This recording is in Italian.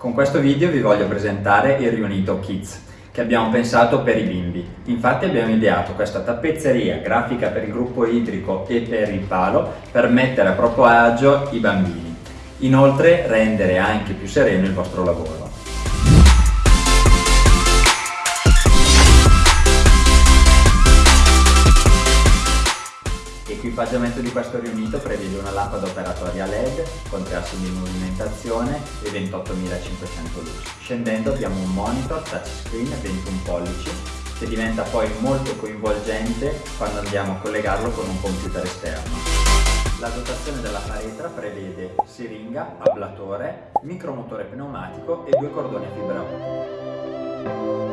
Con questo video vi voglio presentare il Riunito Kids che abbiamo pensato per i bimbi. Infatti abbiamo ideato questa tappezzeria grafica per il gruppo idrico e per il palo per mettere a proprio agio i bambini. Inoltre rendere anche più sereno il vostro lavoro. L'equipaggiamento di questo riunito prevede una lampada operatoria LED con tre assi di movimentazione e 28.500 luci. Scendendo abbiamo un monitor touchscreen 21 pollici che diventa poi molto coinvolgente quando andiamo a collegarlo con un computer esterno. La dotazione della paretra prevede siringa, ablatore, micromotore pneumatico e due cordoni a fibra ottica.